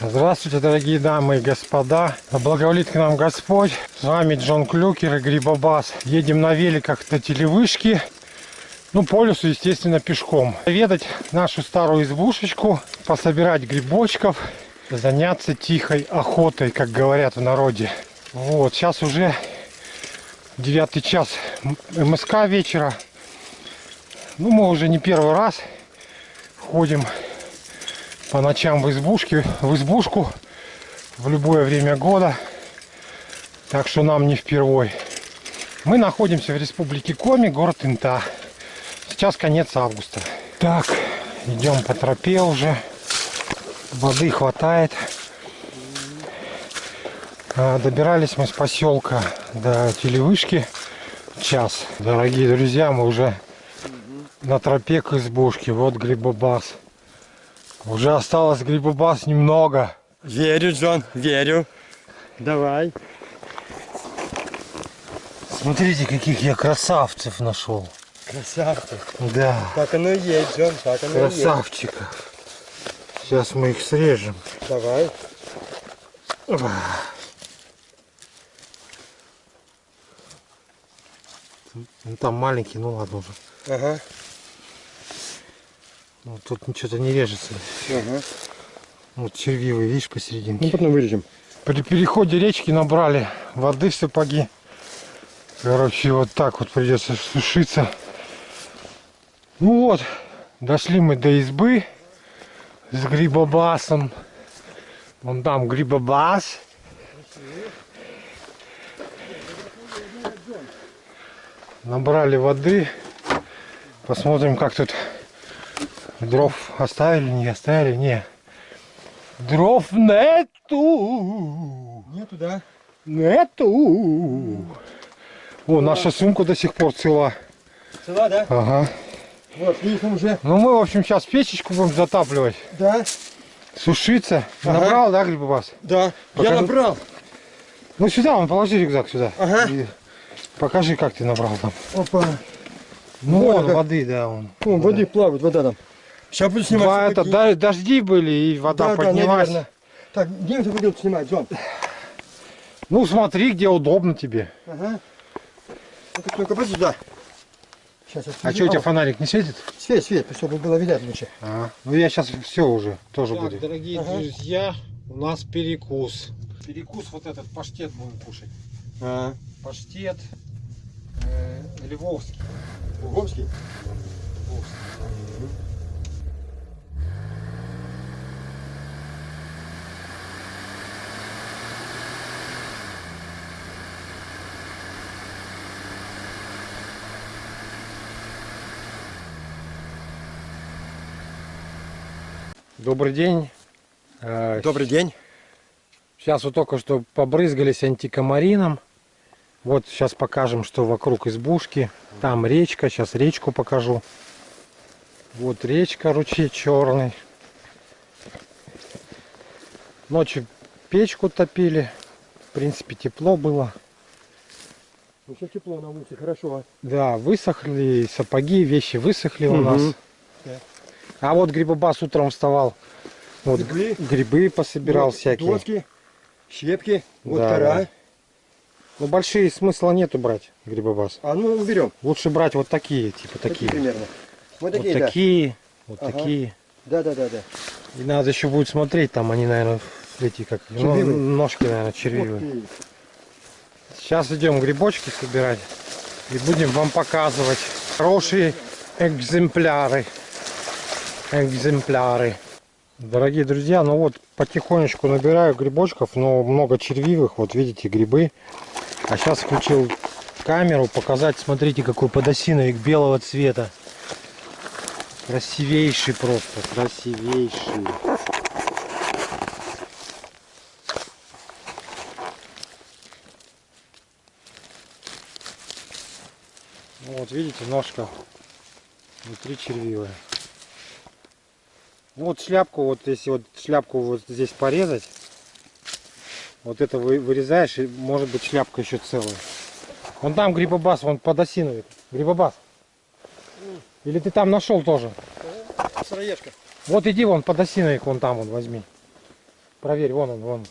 Здравствуйте, дорогие дамы и господа. Благоволит к нам Господь. С вами Джон Клюкер и Грибобас. Едем на великах до телевышки. Ну, по лесу, естественно, пешком. Ведать нашу старую избушечку, пособирать грибочков, заняться тихой охотой, как говорят в народе. Вот, сейчас уже девятый час МСК вечера. Ну, мы уже не первый раз ходим по ночам в избушке, в избушку в любое время года. Так что нам не впервой. Мы находимся в республике Коми, город Инта. Сейчас конец августа. Так, идем по тропе уже. Воды хватает. А, добирались мы с поселка до телевышки час. Дорогие друзья, мы уже на тропе к избушке. Вот грибобас. Уже осталось грибобас немного. Верю, Джон, верю. Давай. Смотрите, каких я красавцев нашел. Красавчик. Да, Так оно и есть, Джон, так оно и есть. красавчиков. Сейчас мы их срежем. Давай. Ну, там маленький, ну ладно уже. Ага. Ну, тут ничего-то не режется. ага. Вот червивый, видишь, Ну, посерединке. потом вырежем. При переходе речки набрали воды в сапоги. Короче, вот так вот придется сушиться. Ну вот, дошли мы до избы с грибобасом. Вон там грибобас. Набрали воды. Посмотрим, как тут дров оставили, не оставили. Не. Дров нету. Нету, да? Нету. О, наша сумка до сих пор цела. Цела, да? Ага. Вот, видишь, он уже. Ну мы, в общем, сейчас печечку будем затапливать. Да, Сушиться. Ага. Набрал, да, грибобас? да. Покажи. Я набрал. Ну сюда, он положи рюкзак сюда. Ага. И покажи, как ты набрал там. Опа. Ну, Вот вон, как. воды, да, он. О, воды плавает, вода там. Сейчас буду снимать. Два, это, да- дожди были, и вода Да, да, поднялась. наверное. Так, где ты будем снимать, Джон? ну смотри, где удобно тебе. Ага. Ну-ка, ну-ка, подожди, да. Сейчас я А что, у тебя фонарик не светит? Свет, свет, чтобы было видать лучше. А, ну я сейчас все уже тоже Так, буду. дорогие Ага. друзья, у нас перекус. Перекус вот этот паштет будем кушать. А, Паштет э, львовский. Луговский? Добрый день. Э, Добрый день. Сейчас вот только что побрызгались антикомарином. Вот сейчас покажем, что вокруг избушки. Там речка, сейчас речку покажу. Вот речка, ручей черный. Ночью печку топили. В принципе, тепло было. Ну, все тепло на улице, хорошо. Да, высохли сапоги, вещи высохли у Мгм. нас. А вот грибобас утром вставал. Вот Грибы. грибы пособирал Вот всякие. Доски, щепки, вот Да, кора. да. Ну большие смысла нету брать грибобас. А ну уберем. Лучше брать вот такие, типа такие. примерно. Вот Вот такие, да. такие, вот Ага. такие. Да, да, да, да. И надо еще будет смотреть, там они, наверное, эти как ну, ножки, наверное, Вот червивые. Сейчас идем грибочки собирать и будем вам показывать хорошие экземпляры. Экземпляры. Дорогие друзья, ну вот потихонечку набираю грибочков, но много червивых, вот видите грибы. А сейчас включил камеру показать, смотрите какой подосиновик белого цвета. Красивейший просто, красивейший. Ну, Вот видите, ножка внутри червивая. Вот шляпку, вот если вот шляпку вот здесь порезать, вот это вы вырезаешь, и может быть шляпка еще целая. Вон там грибобас, вон подосиновик. Грибобас. Или ты там нашел тоже? Сыроежка. Вот иди вон подосиновик, вон там вон возьми. Проверь, вон он, вон.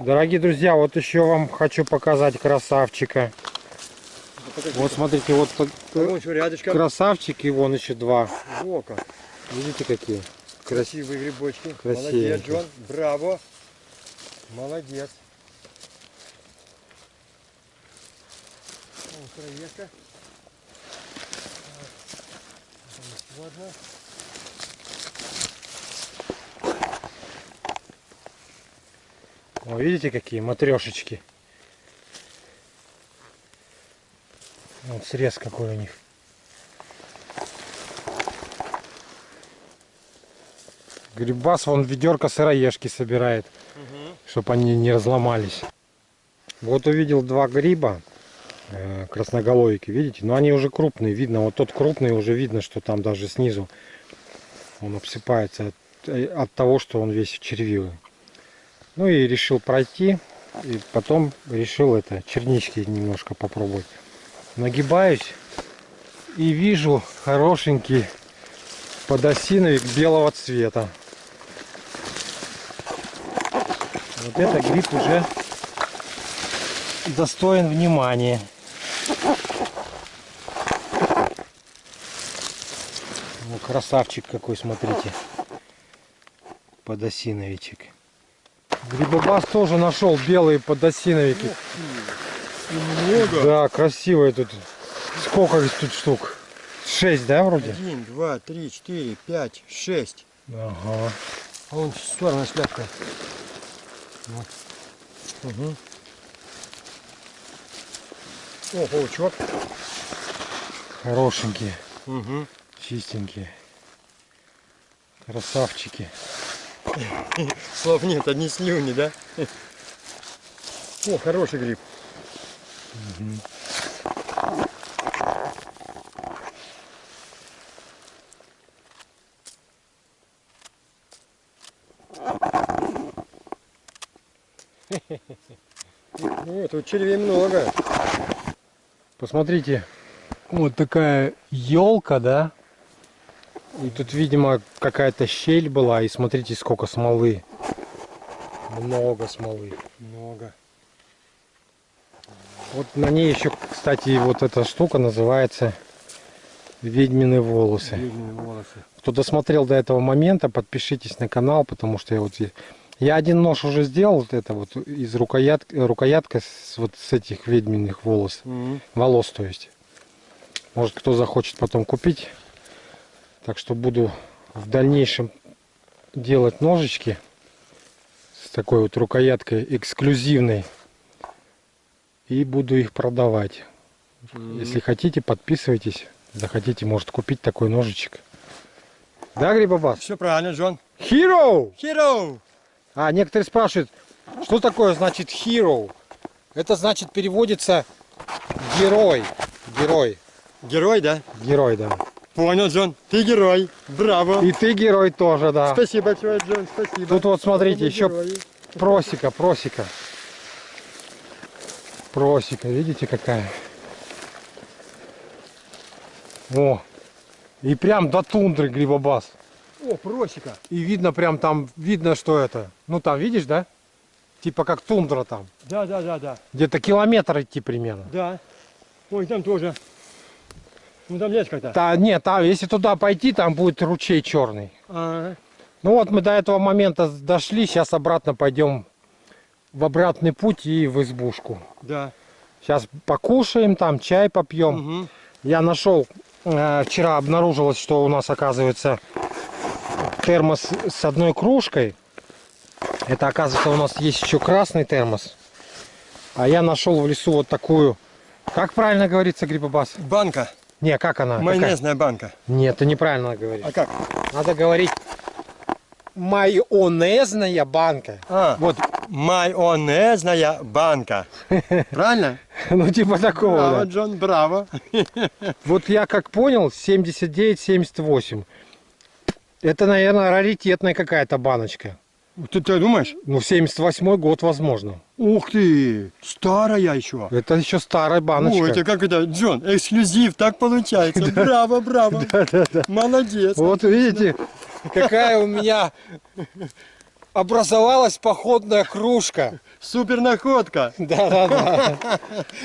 Дорогие друзья, вот еще вам хочу показать красавчика. Вот смотрите, вот еще рядышком. красавчик и вон еще два. Во как. Видите какие? Красивые грибочки. Красивенькие. Молодец, Джон. Браво. Молодец. О, сыроежка. Вот она. О, видите какие матрешечки? Вот срез какой у них. Грибас вон ведерко сыроежки собирает, чтобы они не разломались. Вот увидел два гриба э, красноголовики, видите? Но они уже крупные, видно. Вот тот крупный уже видно, что там даже снизу он обсыпается от, э, от того, что он весь червивый. Ну и решил пройти. И потом решил это, чернички немножко попробовать. Нагибаюсь и вижу хорошенький подосиновик белого цвета. Вот это гриб уже достоин внимания. Ну, красавчик какой, смотрите. Подосиновичек. Грибобас тоже нашел белые подосиновики. Много. Да, красивые тут. Сколько тут штук? Шесть, да, вроде? Один, два, три, четыре, пять, шесть. Ага. А вон черная шляпка. Вот. Угу. О, паучок. Хорошенькие, Угу. чистенькие. Красавчики. Слов нет, одни слюни, да? О, хороший гриб. О, тут червей много. Посмотрите, вот такая елка, да? И тут, видимо, какая-то щель была. И смотрите, сколько смолы. Много смолы. Много. Вот на ней еще, кстати, вот эта штука называется ведьмины волосы. Длинные волосы. Кто досмотрел до этого момента, подпишитесь на канал, потому что я вот я один нож уже сделал, вот это вот из рукоятки, рукоятка с вот с этих ведьминых волос, Мгм. волос, то есть. Может, кто захочет потом купить. Так что буду в дальнейшем делать ножички с такой вот рукояткой эксклюзивной и буду их продавать. Мгм. Если хотите, подписывайтесь. Захотите, может купить такой ножичек. Да, Грибобас? Все правильно, Джон. Hero! Hero! А, некоторые спрашивают, что такое значит hero? Это значит переводится герой. Герой. Герой, да? Герой, да. Понял, Джон. Ты герой. Браво. И ты герой тоже, да. Спасибо большое, Джон. Спасибо. Тут вот смотрите, еще герои. просека, просека. Просека, видите какая? О, и прям до тундры грибобас. О, просека. И видно прям там, видно, что это. Ну там, видишь, да? Типа как тундра там. Да, да, да, да. Где-то километр идти примерно. Да. Ой, там тоже. Ну там есть как-то. Да, нет, там, если туда пойти, там будет ручей черный. Ага. Ну вот мы до этого момента дошли, сейчас обратно пойдем в обратный путь и в избушку. Да. Сейчас покушаем, там чай попьем. Мгм. Я нашел, э, вчера обнаружилось, что у нас оказывается термос с одной кружкой. Это оказывается у нас есть еще красный термос. А я нашел в лесу вот такую, как правильно говорится, грибобас? Банка. Не, как она? Какая? Майонезная банка. Нет, ты неправильно говоришь. А как? Надо говорить майонезная банка. А, Вот, майонезная банка. Правильно? ну типа такого. Браво, да. Джон, браво. Вот я как понял, 79-78. Это, наверное, раритетная какая-то баночка. Ты, ты думаешь? Ну, 78 год, возможно. Ух ты, старая еще. Это еще старая баночка. О, это как это, Джон, эксклюзив, так получается. Браво, браво. Молодец. Вот видите, какая у меня образовалась походная кружка. Супер находка. Да-да-да.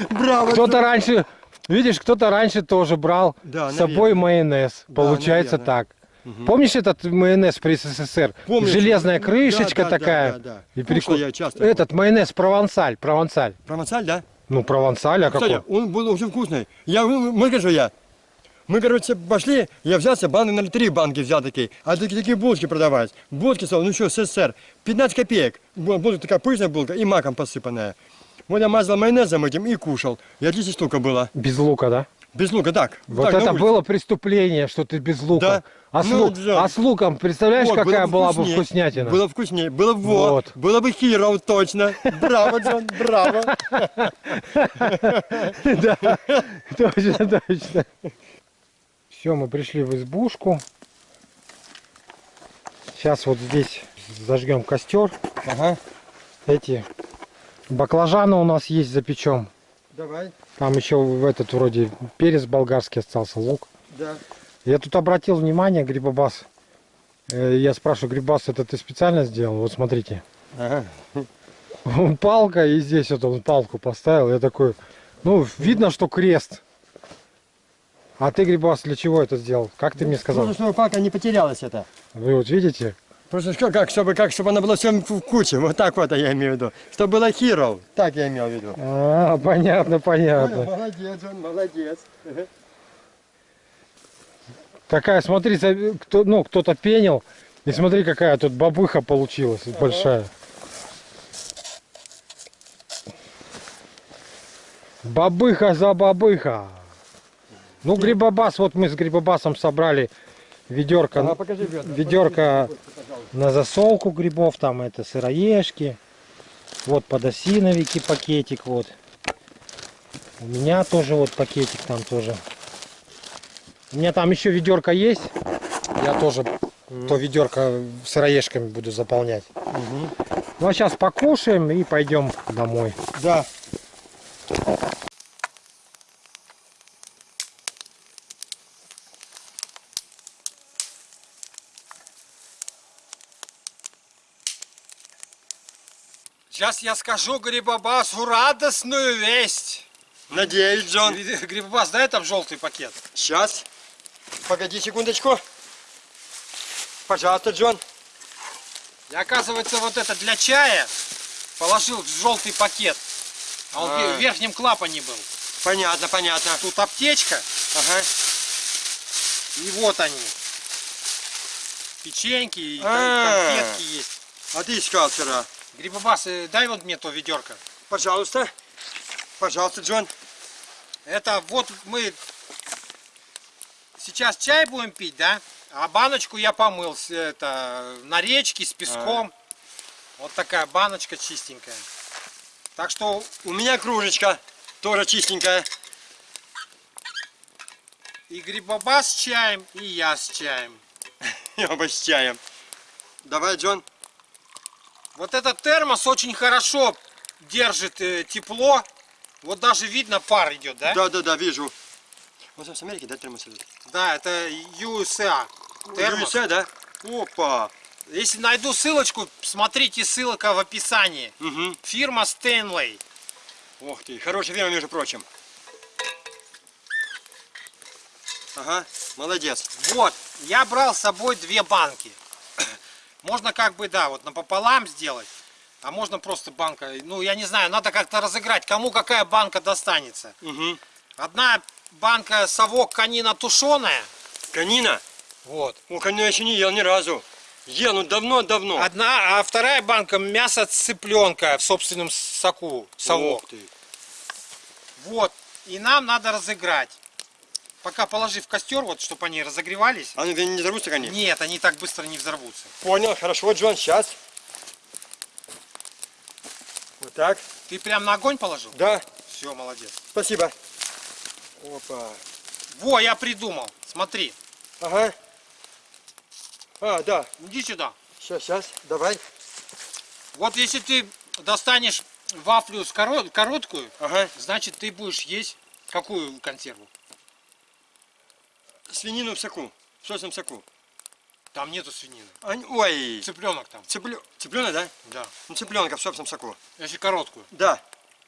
Браво. Кто-то раньше, видишь, кто-то раньше тоже брал Да, с собой майонез. Да, Получается наверное. так. Помнишь этот майонез при СССР? Помню. Железная Да, крышечка да, да, такая. да, да. И Кушал переку- я часто. Этот майонез провансаль, провансаль. Провансаль, да? Ну, провансаль, а Кстати, какой? он был очень вкусный. Я, мы, скажу я. Мы, короче, пошли, я взялся, банки на три банки взял такие, а такие, такие булочки продавать. Булочки, ну что, СССР, 15 копеек. Бу- Булка такая пышная булка и маком посыпанная. Вот я мазал майонезом этим и кушал. И отличная штука была. Без лука, да? Без лука, так. Вот так, это было преступление, что ты без лука. Да. А, с Ну, лу- да. а с луком, представляешь, Вот, какая было была бы вкуснятина? Было вкуснее, было бы вот, Вот. было бы хиро, точно. Браво, Джон, браво. Да, точно, точно. Все, мы пришли в избушку. Сейчас вот здесь зажгем костер. Ага, Эти баклажаны у нас есть, запечем. давай, Там еще в этот вроде перец болгарский остался, лук. да. Я тут обратил внимание, Грибобас. э, Я спрашиваю, Грибас, это ты специально сделал? Вот смотрите. Ага. Палка, и здесь вот он палку поставил. Я такой, ну, видно, что крест. А ты, Грибас, для чего это сделал? Как ты мне сказал? Просто, чтобы палка не потерялась это. Вы вот видите? Просто как, чтобы, как, чтобы она была всем в куче. Вот так вот я имею в виду. Чтобы было хиро. Так я имел в виду. А, понятно, понятно. Молодец, он молодец. Такая, смотри, кто, ну, кто-то пенил. И смотри, какая тут бабыха получилась большая. Бабыха за бабыха. Ну, грибобас, вот мы с грибобасом собрали ведерко, Ага, покажи ведра. ведерко на засолку грибов, там это сыроежки. Вот подосиновики пакетик, вот. У меня тоже вот пакетик там тоже. У меня там еще ведерко есть. Я тоже то ведерко сыроежками буду заполнять. Ну а сейчас покушаем и пойдем домой. Да. Сейчас я скажу Грибобасу радостную весть. Надеюсь, Джон. Грибобас, дай там желтый пакет. Сейчас. Погоди секундочку. Пожалуйста, Джон. И оказывается, вот это для чая положил в желтый пакет. А он А. в верхнем клапане был. Понятно, понятно. Тут аптечка, Ага. и вот они. Печеньки, и кон- А. конфетки есть. А ты искал вчера. Грибобас, дай вот мне то ведерко. Пожалуйста. Пожалуйста, Джон. Это вот мы сейчас чай будем пить, да? А баночку я помыл это, на речке с песком. Вот такая баночка чистенькая. Так что У меня кружечка. Тоже чистенькая. и грибоба с чаем, и я с чаем. И оба с чаем. Давай, Джон. Вот этот термос очень хорошо держит э, тепло. Вот даже видно пар идет, да? Да, да, да, вижу. Вот с Америки, да, термос идет? Да, это USA. Термос. USA, да? Опа. Если найду ссылочку, смотрите, ссылка в описании. Угу. Фирма Стэнлей. Ух ты, хорошая фирма, между прочим. Ага, молодец. Вот, я брал с собой две банки. Можно как бы, да, вот напополам сделать. А можно просто банка, ну я не знаю, надо как-то разыграть, кому какая банка достанется. Угу. Одна банка совок канина тушеная. Канина? Вот. О, канину я еще не ел ни разу. Ел, ну давно-давно. Одна, а вторая банка мясо цыпленка в собственном соку, совок. Вот. И нам надо разыграть. Пока положи в костер, вот, чтобы они разогревались. Ну не взорвутся они? Нет, они так быстро не взорвутся. Понял, хорошо, Джон, сейчас. Вот так, Ты прям на огонь положил? да, Все, молодец. спасибо. Опа. Во, я придумал. Смотри. Ага. А, да, Иди сюда. сейчас, сейчас, давай. Вот если ты достанешь вафлю с коро- короткую, Ага. значит ты будешь есть какую консерву? Свинину в соку. В сочном соку. Там нету свинины. А, ой. Цыпленок там. Цыплё... Цыпленок, да? Да. Ну, цыпленка в собственном соку. Если короткую. Да.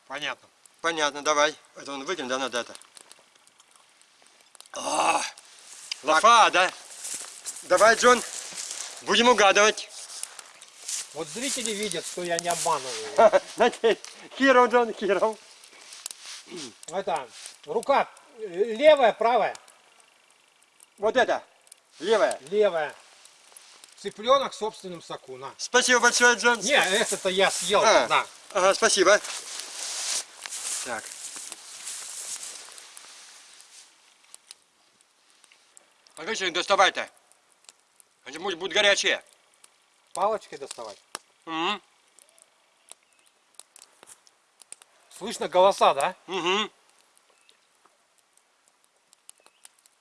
Понятно. Понятно, давай. Это он выкинет, да, надо это. А, лафа, да? Давай, Джон, будем угадывать. Вот зрители видят, что я не обманываю. Надеюсь. Хиро, Джон, хиро. Это, рука левая, правая? Вот это, левая. Левая. Цыпленок в собственном соку, на. Спасибо большое, Джон. Не, это-то я съел, А. на. Ага, спасибо. Так. А же их доставать-то? Они будут, будут горячие. Палочкой доставать. Угу. Слышно голоса, да? Угу.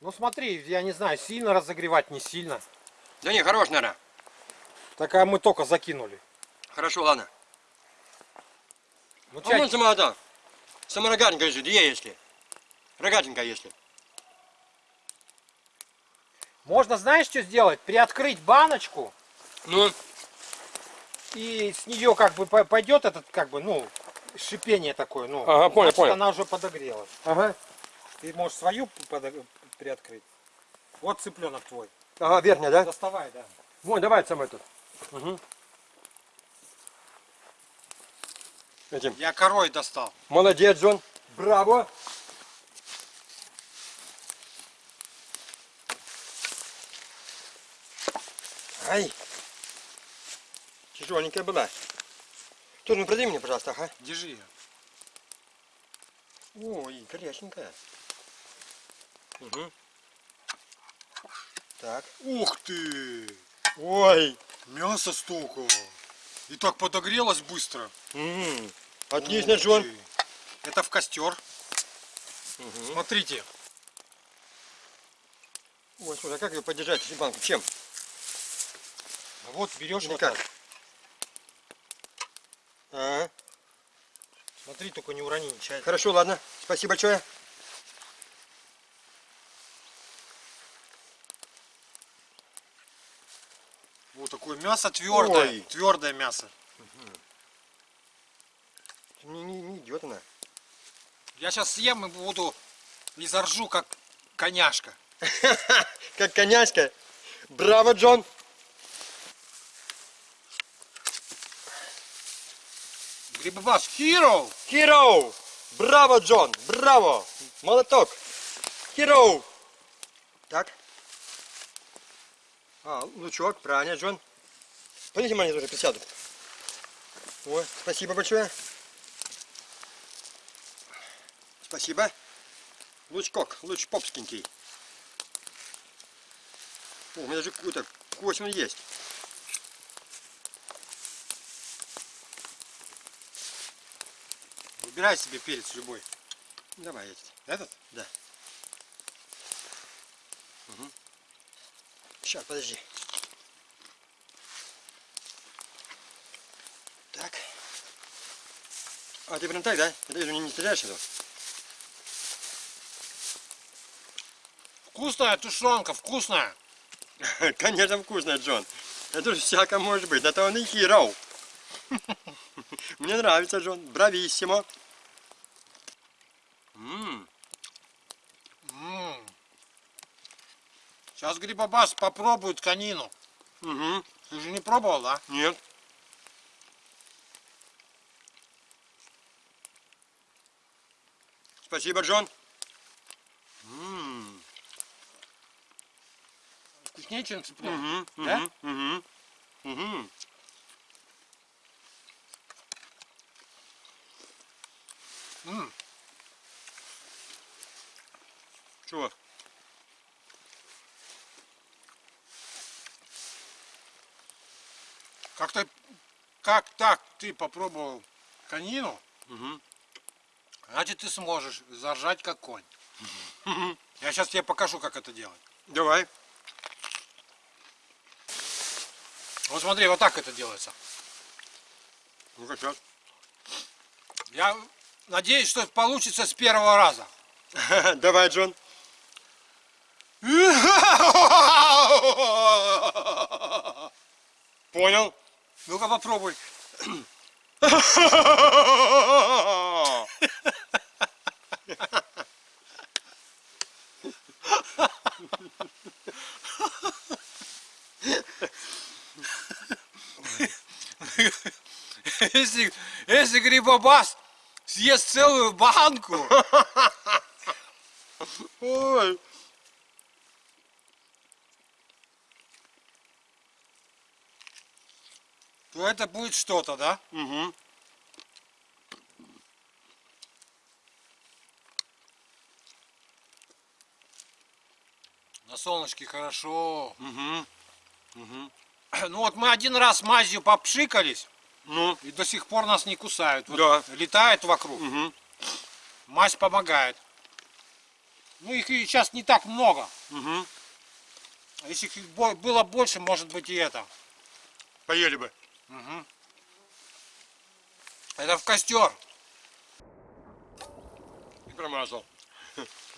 Ну смотри, я не знаю, сильно разогревать, не сильно. Да не, хорош, наверное. Так а мы только закинули. Хорошо, ладно. Ну, А чай- вон сама это. Сама рогатинка если, две если. Рогатинка если. Можно, знаешь, что сделать? Приоткрыть баночку, Ну, и с нее как бы по- пойдет этот, как бы, ну, шипение такое, ну. Ага, понял, значит, понял. она уже подогрелась. ага. Ты можешь свою подо- приоткрыть. Вот цыпленок твой. Ага, верхняя, да? Доставай, да. Вон, давай сам этот. Угу. Этим. Я корой достал. Молодец, Джон. Браво. Ай. Тяжеленькая была. Тоже ну продай мне, пожалуйста, ага. Держи ее. Ой, горяченькая. Угу. Так. Ух ты! Ой. Мясо столько. И так подогрелось быстро. М, Отлично, Джон. Это в костер. Мгм. Смотрите. Ой, слушай, а как ее поддержать, эту банку? Чем? Вот берешь вот как? так. А, Смотри, только не урони нечаянно. хорошо, ладно. Спасибо большое. Вот такое мясо твердое. Ой. Твердое мясо. Не, не, не идет она. Я сейчас съем и буду и заржу, как коняшка. Как коняшка. Браво, Джон. Грибобас, hero! Hero. Браво, Джон. Браво. Молоток. Hero. Так. А, лучок, правильно, Джон. Подойди, маленько тоже присяду. Ой, спасибо большое. Спасибо. Лучкок, луч попскенький. О, у меня даже какой-то космон есть. Выбирай себе перец любой. Давай этот. Этот? Да. Сейчас, подожди. Так. А ты прям так, да? Ты же не, не стреляешь этого? Вкусная тушенка, вкусная. Конечно, вкусно, Джон. Это же всяко может быть. Это он и хиро. Мне нравится, Джон. Брависсимо. М, Сейчас Грибобас попробует конину. мгм. Ты же не пробовал, да? Нет. Спасибо, Джон. М, Вкуснее, чем цыпленок. мгм, Да? мгм, мгм. М, Чего? Как то как так ты попробовал конину, Мгм. Значит ты сможешь заржать как конь. Я сейчас тебе покажу, как это делать. Давай. Вот смотри, вот так это делается. Ну-ка, сейчас. Я надеюсь, что получится с первого раза. Давай, Джон. Понял? Ну-ка попробуй. Если, если грибобас съест целую банку, Ой. то это будет что-то, да? Угу. На солнышке хорошо. Угу. Угу. Ну вот мы один раз мазью попшикались, Ну, и до сих пор нас не кусают. Вот Да. Летает вокруг. угу. Мазь помогает. Ну их и сейчас не так много. Угу. А Если их было больше, может быть и это. Поели бы. Это в костер. И промазал.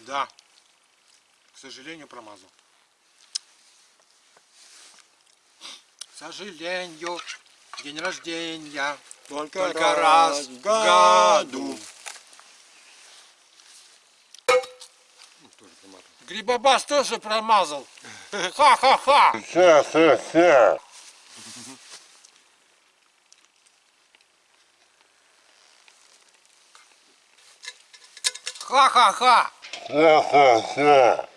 Да. К сожалению, промазал. К сожалению, день рождения Только, только раз в году. Ну, тоже промазал. Грибобас тоже промазал. Ха-ха-ха. Ха-ха-ха. Ха-ха-ха. Ха-ха-ха.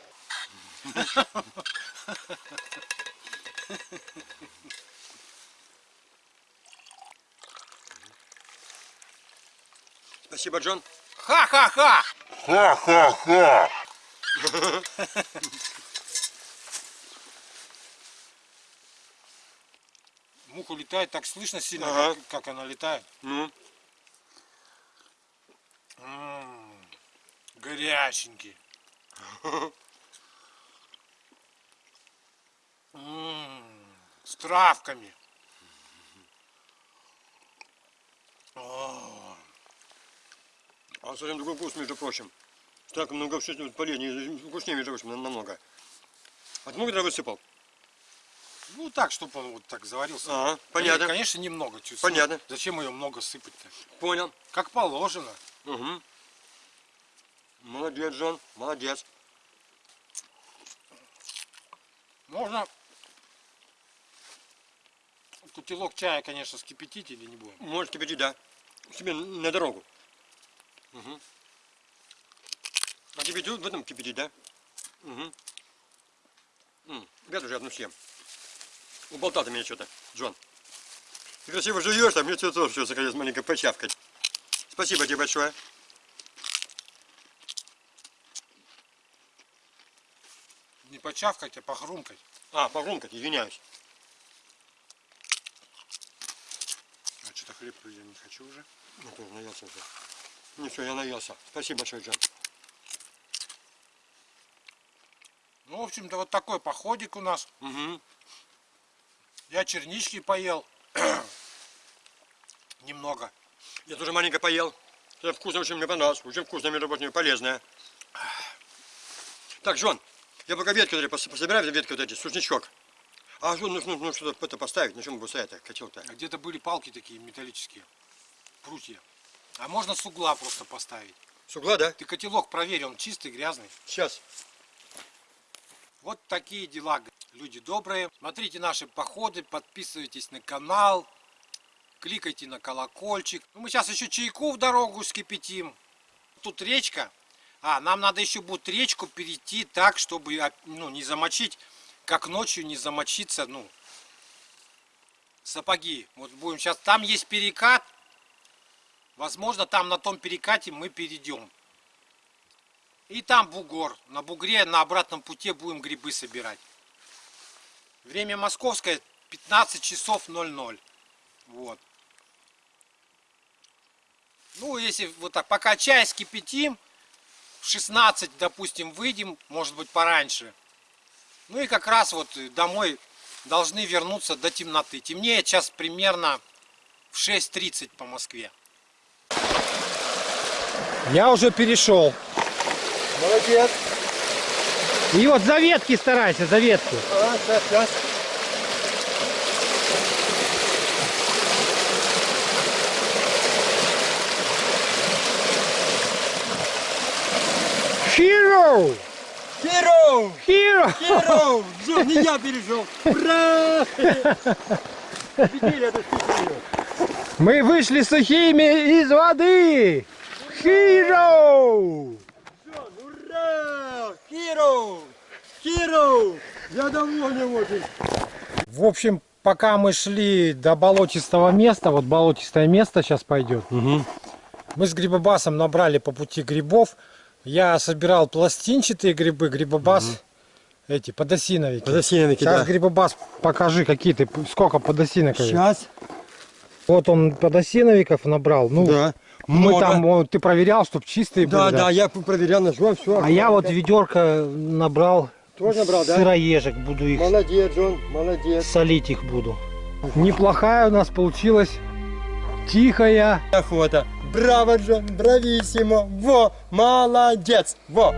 Спасибо, Джон. Ха-ха-ха. Ха-ха-ха. Муха летает, так слышно сильно, Ага. как, как она летает. Ну, М, Горяченький. М, С травками. А совсем другой вкус, между прочим. Так много полезнее, вкуснее, между прочим, нам- намного. А ты много туда высыпал? Ну так, чтобы он вот так заварился. Ага, понятно. Конечно, немного. чуть Понятно. Зачем ее много сыпать-то? Понял. Как положено. Угу. Молодец, Джон, молодец. Можно котелок чая, конечно, скипятить или не будем. Можешь кипятить, да. Себе на дорогу. Угу. А тебе тут в этом кипятить, да? Угу. Ребят, уже одну съем. Уболтал ты меня что-то, Джон. Ты красиво жуешь, а мне что-то тоже все захотелось маленько почавкать. Спасибо тебе большое. Не почавкать, а похрумкать. А, погромкать, извиняюсь. А что-то хлеб я не хочу уже. Тоже наелся уже. Не все, я наелся. Спасибо большое, Джон. Ну, в общем-то, вот такой походик у нас. Угу. Я чернички поел. Немного. Я тоже маленько поел. Это вкусно, очень мне понравилось. Очень вкусно, между прочим, полезное. Так, Жон, я пока ветки вот эти пос- пособираю, ветки вот эти, сушничок. А что, нужно, нужно что-то поставить, на чем буду стоять котел-то? А Где-то были палки такие металлические. Прутья. А можно с угла просто поставить. С угла, да? Ты котелок проверь, он чистый, грязный. Сейчас. Вот такие дела, люди добрые. Смотрите наши походы, подписывайтесь на канал, кликайте на колокольчик. Ну, мы сейчас еще чайку в дорогу скипятим. Тут речка. А, нам надо еще будет речку перейти так, чтобы а, ну, не замочить, как ночью не замочиться, ну, сапоги. Вот будем сейчас, там есть перекат. Возможно, там на том перекате мы перейдем. И там бугор. На бугре на обратном пути будем грибы собирать. Время московское 15 часов 00. Вот. Ну, если вот так, пока чай скипятим, в 16, допустим, выйдем, может быть, пораньше. Ну и как раз вот домой должны вернуться до темноты. Темнеет сейчас примерно в 6.30 по Москве. Я уже перешел. Молодец. И вот за ветки старайся, за ветки. А, сейчас, сейчас. Hero! Hero! Hero! Hero! Все, не я перешел. Ура! Победили эту. Мы вышли сухими из воды! Hero! Ура! Hero! Hero! Я доволен очень. В общем, пока мы шли до болотистого места, вот болотистое место сейчас пойдет, мы с грибобасом набрали по пути грибов. Я собирал пластинчатые грибы, грибобас эти подосиновики. Подосиновики, Сейчас да. грибобас покажи, какие ты, сколько подосиновиков. Сейчас. Вот он подосиновиков набрал. Ну, Да. Мы Много. там, вот, ты проверял, чтобы чистые Да, были. да, я проверял, нажал, все. А я вот ведерко набрал. Тоже набрал, да? Сыроежек буду их Молодец, Джон, молодец. солить их буду. Неплохая у нас получилась тихая. Охота. Браво, Джон, брависсимо. Во, молодец. Во.